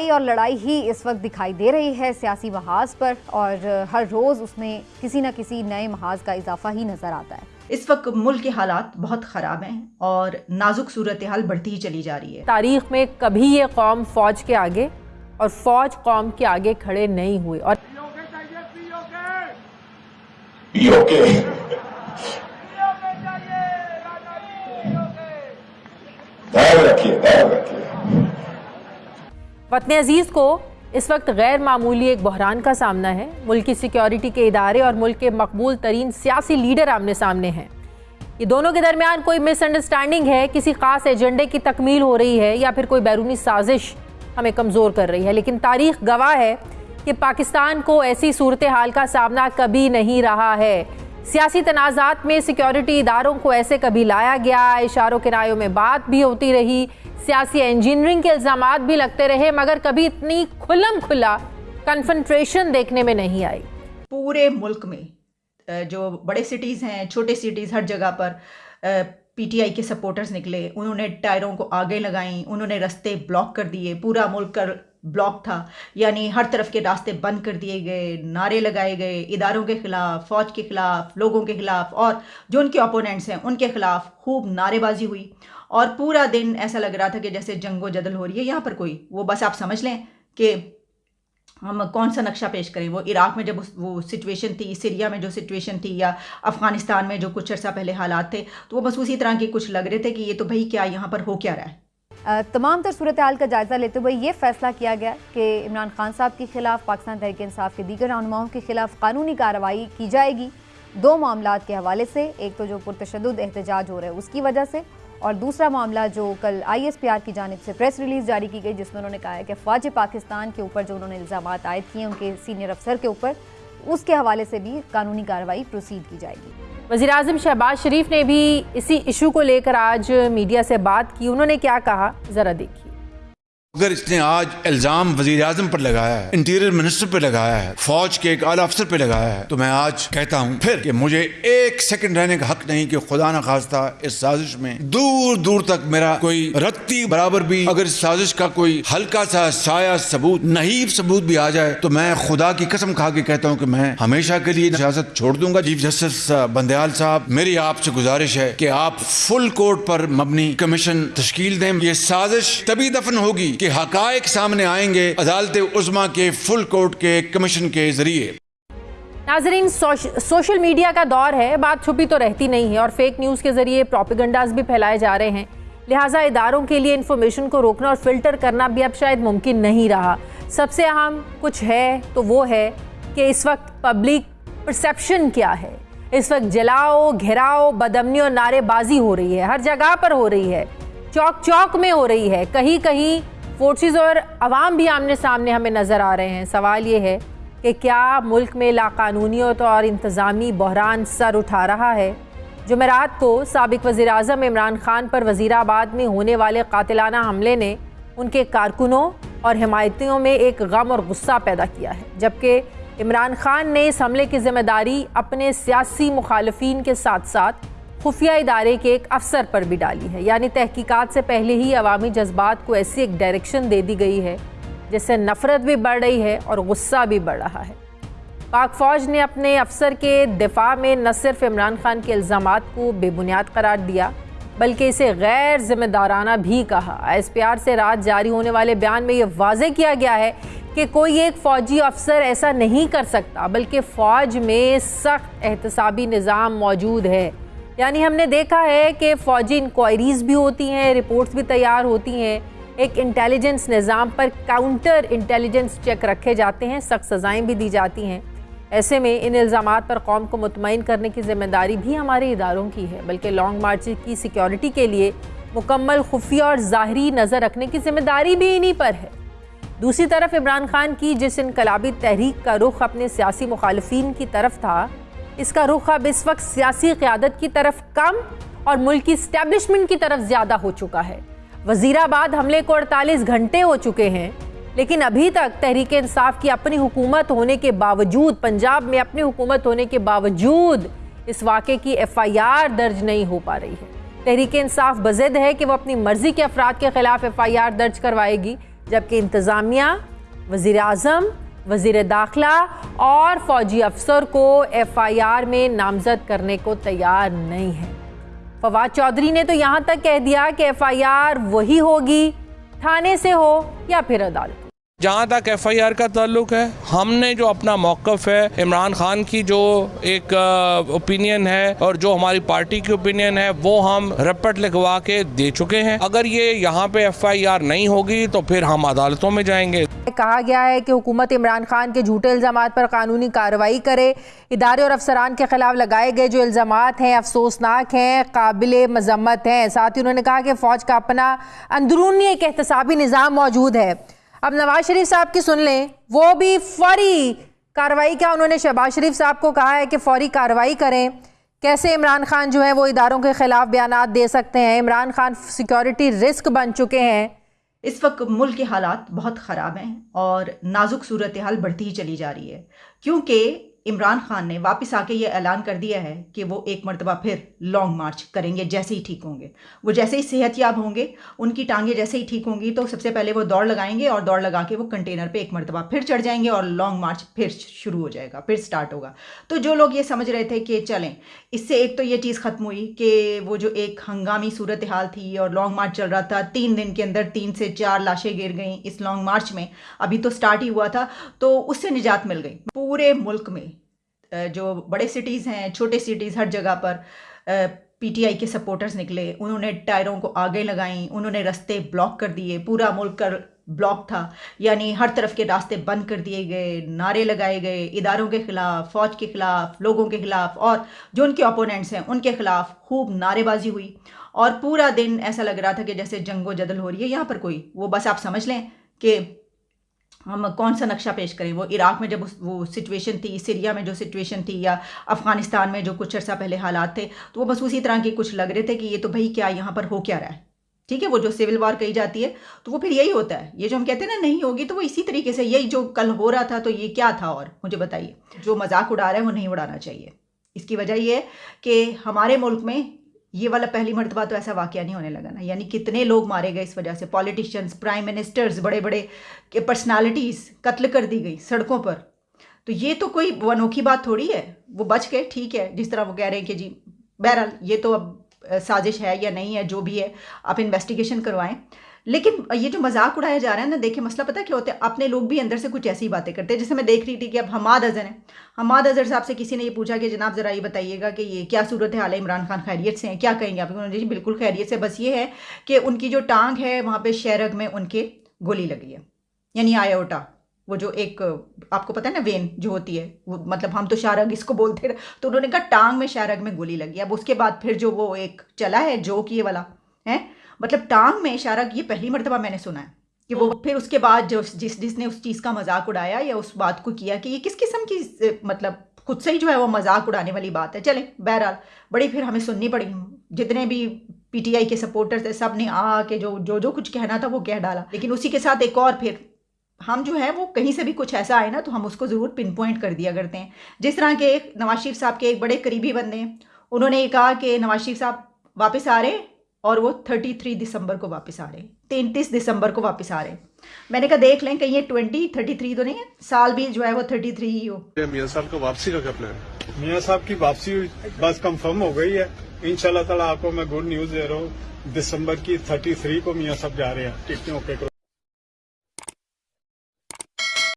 लड़ाई और लड़ाई ही इस वक्त दिखाई दे रही है सियासी महाज पर और हर रोज़ उसमें किसी न किसी नए महाज का इजाफा ही नज़र आता है। इस वक्त मुल्क के हालात बहुत ख़राब हैं और नाजुक सूरत हाल बढ़ती ही चली जा रही है। तारीख में कभी ये कौम फौज के आगे और फौज कौम के आगे खड़े नहीं हुए और वतन अज़ीज़ को इस वक्त गैर मामूली एक बहरान का सामना है। मुल्क की सिक्योरिटी के इदारे और मुल्क के मकबूल तरीन सियासी लीडर आमने सामने हैं। ये दोनों के दरमियान कोई मिसअंडरस्टैंडिंग है, किसी खास एजेंडे की तकमील हो रही है या फिर कोई बैरूनी साजिश हमें कमज़ोर कर रही है। लेकिन तारीख गवाह है कि पाकिस्तान को ऐसी सूरत हाल का सामना कभी नहीं रहा है। सियासी तनाज़ात में सिक्योरिटी इदारों को ऐसे कभी लाया गया, इशारों किरायों में बात भी होती रही। सियासी इंजीनियरिंग के इल्ज़ाम भी लगते रहे, मगर कभी इतनी खुलम खुला कन्फंट्रेशन देखने में नहीं आई। पूरे मुल्क में जो बड़े सिटीज़ हैं, छोटे सिटीज़ हर जगह पर पीटीआई के सपोर्टर्स निकले, उन्होंने टायरों को आगे लगाई, उन्होंने रास्ते ब्लॉक कर दिए, पूरा मुल्क कर ब्लॉक था। यानी हर तरफ़ के रास्ते बंद कर दिए गए, नारे लगाए गए, इदारों के ख़िलाफ़, फ़ौज के ख़िलाफ़, लोगों के ख़िलाफ़ और जो उनके ओपोनेंट्स हैं, उनके ख़िलाफ़ खूब नारेबाजी हुई। और पूरा दिन ऐसा लग रहा था कि जैसे जंगो जदल हो रही है। यहाँ पर कोई, वो बस आप समझ लें कि हम कौन सा नक्शा पेश करें? वो इराक़ में जब वो सिचुएशन थी, सीरिया में जो सिचुएशन थी या अफ़गानिस्तान में जो कुछ अर्सा पहले हालात थे तो वो बस उसी तरह के कुछ लग रहे थे कि ये तो भाई क्या यहाँ पर हो क्या रहा है? तमाम तर सूरत हाल का जायज़ा लेते हुए ये फैसला किया गया कि इमरान खान साहब के खिलाफ, पाकिस्तान तहरीक इंसाफ के दीगर रहनुमाओं के खिलाफ कानूनी कार्रवाई की जाएगी। दो मामला के हवाले से, एक तो जो पुरतशद एहतजाज हो रहे हैं उसकी वजह से और दूसरा मामला जो कल आई एस पी आर की जानब से प्रेस रिलीज़ जारी की गई, जिसमें उन्होंने कहा है कि फ़ौज पाकिस्तान के ऊपर जो उन्होंने इल्ज़ाम आयद किए उनके सीनियर अफसर के ऊपर, उसके हवाले से भी कानूनी कार्रवाई प्रोसीड की जाएगी। वजी अजम शहबाज शरीफ ने भी इसी इशू को लेकर आज मीडिया से बात की। उन्होंने क्या कहा? ज़रा देखिए। अगर इसने आज इल्ज़ाम वज़ीर आज़म पर लगाया है, इंटीरियर मिनिस्टर पर लगाया है, फौज के एक आला अफसर पर लगाया है तो मैं आज कहता हूँ, फिर कि मुझे एक सेकंड रहने का हक नहीं कि खुदा न खास्ता इस साजिश में दूर दूर तक मेरा कोई रत्ती बराबर भी, अगर इस साजिश का कोई हल्का सा साया सबूत नहीं सबूत भी आ जाए तो मैं खुदा की कसम खा के कहता हूँ कि मैं हमेशा के लिए सियासत छोड़ दूँगा। चीफ जस्टिस बंदयाल साहब, मेरी आपसे गुजारिश है कि आप फुल कोर्ट पर मबनी कमीशन तश्कील दें। ये साजिश तभी दफन होगी कि हकायक सामने आएँगे अदालत उजमा के फुल कोर्ट के कमीशन के ज़रिए। नाजरीन सोश, सोशल मीडिया का दौर है बात छुपी तो रहती नहीं है और फेक न्यूज़ के ज़रिए प्रोपिगंडाज भी फैलाए जा रहे हैं। लिहाजा इदारों के लिए इन्फॉर्मेशन को रोकना और फ़िल्टर करना भी अब शायद मुमकिन नहीं रहा। सबसे अहम कुछ है तो वो है कि इस वक्त पब्लिक परसेप्शन क्या है। इस वक्त जलाओ घेराओ बदमनी और नारेबाजी हो रही है हर जगह पर हो रही है चौक चौक में हो रही है कहीं कहीं फोर्सेस और आवाम भी आमने सामने हमें नज़र आ रहे हैं। सवाल ये है कि क्या मुल्क में लाकानूनीत और इंतज़ामी बहरान सर उठा रहा है? जमेरात को सबक वज़ी अजम इमरान खान पर वज़ीराबाद में होने वाले कातिलाना हमले ने उनके कारकुनों और हमायतियों में एक गम और गुस्सा पैदा किया है, जबकि इमरान खान ने इस हमले की ज़िम्मेदारी अपने सियासी मुखालफी के साथ साथ खुफिया इदारे के एक अफसर पर भी डाली है। यानी तहकीकात से पहले ही अवामी जज्बात को ऐसी एक डायरेक्शन दे दी गई है, जिससे नफ़रत भी बढ़ रही है और गुस्सा भी बढ़ रहा है। पाक फ़ौज ने अपने अफसर के दिफा में न सिर्फ़ इमरान खान के इल्ज़ाम को बेबुनियाद करार दिया, बल्कि इसे गैर जिम्मेदाराना भी कहा। एस पी आर से रात जारी होने वाले बयान में यह वाज किया गया है कि कोई एक फ़ौजी अफसर ऐसा नहीं कर सकता, बल्कि फ़ौज में सख्त एहतसाबी निज़ाम मौजूद है। यानी हमने देखा है कि फ़ौजी इंक्वायरीज़ भी होती हैं रिपोर्ट्स भी तैयार होती हैं। एक इंटेलिजेंस निज़ाम पर काउंटर इंटेलिजेंस चेक रखे जाते हैं, सख्त सज़ाएँ भी दी जाती हैं। ऐसे में इन इल्ज़ाम पर कौम को मुतमिन करने की ज़िम्मेदारी भी हमारे इदारों की है, बल्कि लॉन्ग मार्च की सिक्योरिटी के लिए मुकम्मल खुफिया और ज़ाहरी नज़र रखने की ज़िम्मेदारी भी इन्हीं पर है। दूसरी तरफ़ इमरान खान की जिस इनकलाबी तहरीक का रुख अपने सियासी मुखालफी की तरफ़ था इसका रुख अब इस वक्त सियासी क्यादत की तरफ़ कम और मुल्क की स्टैब्लिशमेंट की तरफ़ ज़्यादा हो चुका है। वजीराबाद हमले को अड़तालीस घंटे हो चुके हैं, लेकिन अभी तक तहरीक इंसाफ की अपनी हुकूमत होने के बावजूद, पंजाब में अपनी हुकूमत होने के बावजूद इस वाक़े की एफ़ आई आर दर्ज नहीं हो पा रही है। तहरीक इंसाफ बजद है कि वो अपनी मर्ज़ी के अफराद के खिलाफ एफ़ आई आर दर्ज करवाएगी, जबकि इंतज़ामिया वज़ीर अजम वज़ीर दाखिला और फौजी अफसर को एफ़ आई आर में नामजद करने को तैयार नहीं है। फवाद चौधरी ने तो यहाँ तक कह दिया कि एफ़ आई आर वही होगी, थाने से हो या फिर अदालत। जहाँ तक एफआईआर का ताल्लुक है, हमने जो अपना मौकफ है, इमरान खान की जो एक ओपिनियन है और जो हमारी पार्टी की ओपिनियन है, वो हम रिपोर्ट लिखवा के दे चुके हैं। अगर ये यहाँ पे एफआईआर नहीं होगी तो फिर हम अदालतों में जाएँगे। कहा गया है कि हुकूमत इमरान खान के झूठे इल्ज़ाम पर कानूनी कार्रवाई करे। इदारे और अफसरान के खिलाफ लगाए गए जो इल्ज़ाम हैं, अफसोसनाक हैं, काबिल मजम्मत हैं। साथ ही उन्होंने कहा कि फ़ौज का अपना अंदरूनी एक एहतसाबी निज़ाम मौजूद है। अब नवाज़ शरीफ साहब की सुन लें। वो भी फौरी कार्रवाई, क्या उन्होंने शहबाज शरीफ साहब को कहा है कि फौरी कार्रवाई करें? कैसे इमरान खान जो है वो इदारों के खिलाफ बयान दे सकते हैं? इमरान खान सिक्योरिटी रिस्क बन चुके हैं। इस वक्त मुल्क के हालात बहुत ख़राब हैं और नाजुक सूरत हाल बढ़ती ही चली जा रही है। क्योंकि इमरान खान ने वापस आके ये ऐलान कर दिया है कि वो एक मरतबा फिर लॉन्ग मार्च करेंगे, जैसे ही ठीक होंगे। वो जैसे ही सेहतयाब होंगे, उनकी टांगें जैसे ही ठीक होंगी तो सबसे पहले वो दौड़ लगाएँगे और दौड़ लगा के वो कंटेनर पे एक मरतबा फिर चढ़ जाएँगे और लॉन्ग मार्च फिर शुरू हो जाएगा, फिर स्टार्ट होगा। तो जो लोग ये समझ रहे थे कि चलें, इससे एक तो ये चीज़ ख़त्म हुई कि वो जो एक हंगामी सूरत हाल थी और लॉन्ग मार्च चल रहा था, तीन दिन के अंदर तीन से चार लाशें गिर गई इस लॉन्ग मार्च में, अभी तो स्टार्ट ही हुआ था तो उससे निजात मिल गई। पूरे मुल्क में जो बड़े सिटीज़ हैं, छोटे सिटीज़ हर जगह पर पीटीआई के सपोर्टर्स निकले, उन्होंने टायरों को आगे लगाई, उन्होंने रास्ते ब्लॉक कर दिए, पूरा मुल्क कर ब्लॉक था, यानी हर तरफ़ के रास्ते बंद कर दिए गए, नारे लगाए गए, इदारों के ख़िलाफ़, फ़ौज के ख़िलाफ़, लोगों के ख़िलाफ़, और जो उनके ओपोनेंट्स हैं, उनके ख़िलाफ़ खूब नारेबाजी हुई। और पूरा दिन ऐसा लग रहा था कि जैसे जंगो जदल हो रही है, यहाँ पर कोई, वो बस आप समझ लें कि हम कौन सा नक्शा पेश करें? वो इराक़ में जब वो सिचुएशन थी, सीरिया में जो सिचुएशन थी या अफ़गानिस्तान में जो कुछ अर्सा पहले हालात थे तो वो बस उसी तरह के कुछ लग रहे थे कि ये तो भाई क्या यहाँ पर हो क्या रहा है? ठीक है, वो जो सिविल वार कही जाती है तो वो फिर यही होता है। ये जो हम कहते हैं ना, नहीं होगी तो वो इसी तरीके से, यही जो कल हो रहा था तो ये क्या था और? मुझे बताइए। जो मज़ाक उड़ा रहा है, वो नहीं उड़ाना चाहिए। इसकी वजह ये है कि हमारे मुल्क में ये वाला पहली मरतबा तो ऐसा वाक़ नहीं होने लगा ना। यानी कितने लोग मारे गए इस वजह से। पॉलिटिशियंस प्राइम मिनिस्टर्स बड़े बड़े पर्सनालिटीज़ कत्ल कर दी गई सड़कों पर। तो ये तो कोई अनोखी बात थोड़ी है। वो बच गए, ठीक है। जिस तरह वो कह रहे हैं कि जी, बहरहाल, ये तो अब साजिश है या नहीं है, जो भी है, आप इन्वेस्टिगेशन करवाएँ। लेकिन ये जो मज़ाक उड़ाया जा रहा है ना, देखिए मसला पता क्या होता है? अपने लोग भी अंदर से कुछ ऐसी बातें करते हैं। जैसे मैं देख रही थी कि अब हमाद अजहर हैं। हमाद अजहर साहब से किसी ने ये पूछा कि जनाब ज़रा ये बताइएगा कि ये क्या सूरत हाल है इमरान खान खैरियत से हैं। क्या कहेंगे आप? जी, बिल्कुल खैरियत से। बस ये है कि उनकी जो टांग है, वहाँ पर शहरग में उनके गोली लगी है। यानी आयोटा वो जो एक, आपको पता है ना, वेन जो होती है, वो मतलब हम तो शारग इसको बोलते रहे तो उन्होंने कहा, टांग में शारग में गोली लगी अब उसके बाद फिर जो वो एक चला है जो कि ये वाला, है? मतलब टांग में इशारा ये पहली मरतबा मैंने सुना है कि वो फिर उसके बाद जो जिस जिसने उस चीज़ का मज़ाक उड़ाया या उस बात को किया कि ये किस किस्म की मतलब खुद से ही जो है वो मज़ाक उड़ाने वाली बात है। चले बहरहाल बड़ी फिर हमें सुननी पड़ी। जितने भी पीटीआई के सपोर्टर्स थे सबने आ के जो जो जो कुछ कहना था वो कह डाला। लेकिन उसी के साथ एक और फिर हम जो है वो कहीं से भी कुछ ऐसा आए ना तो हम उसको ज़रूर पिन पॉइंट कर दिया करते हैं। जिस तरह के एक नवाज़ शरीफ साहब के एक बड़े करीबी बंदे हैं उन्होंने ये कहा कि नवाज़ शरीफ साहब वापस आ रहे और वो थर्टी थ्री दिसंबर को वापस आ रहे हैं। तैंतीस दिसंबर को वापस आ रहे हैं। मैंने कहा देख लें कहीं ये ट्वेंटी थर्टी थ्री तो नहीं है? साल भी जो है वो थर्टी थ्री ही। हो मिया साहब को वापसी का क्या प्लान मियाँ साहब की वापसी बस कंफर्म हो गई है। इन ताला आपको मैं गुड न्यूज़ दे रहा हूँ। दिसंबर की थर्टी थ्री को मियाँ साहब जा रहे हैं। टिकटों ओके